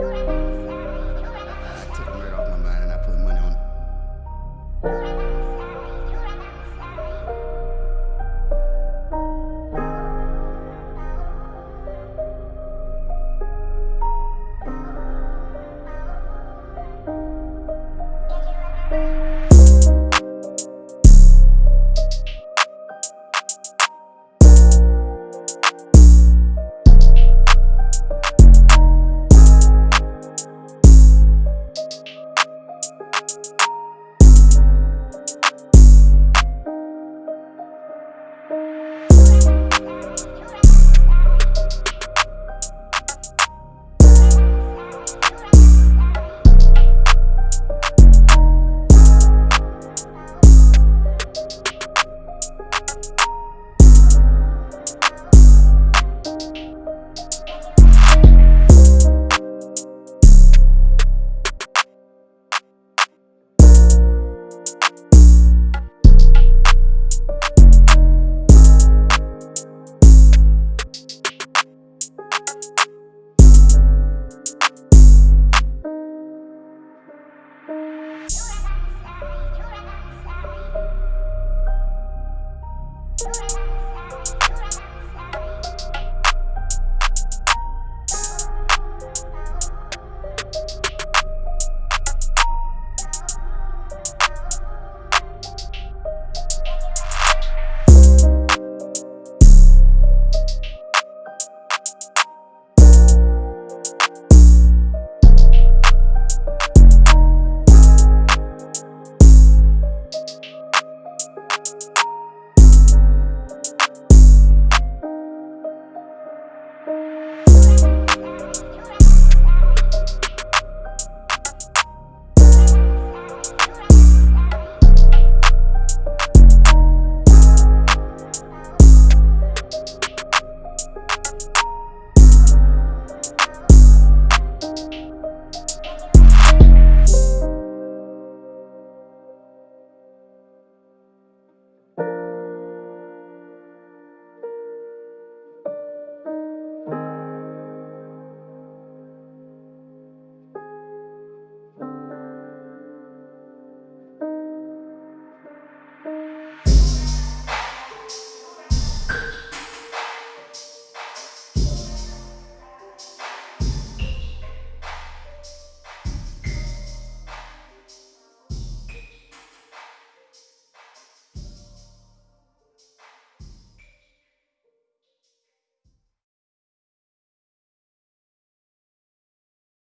you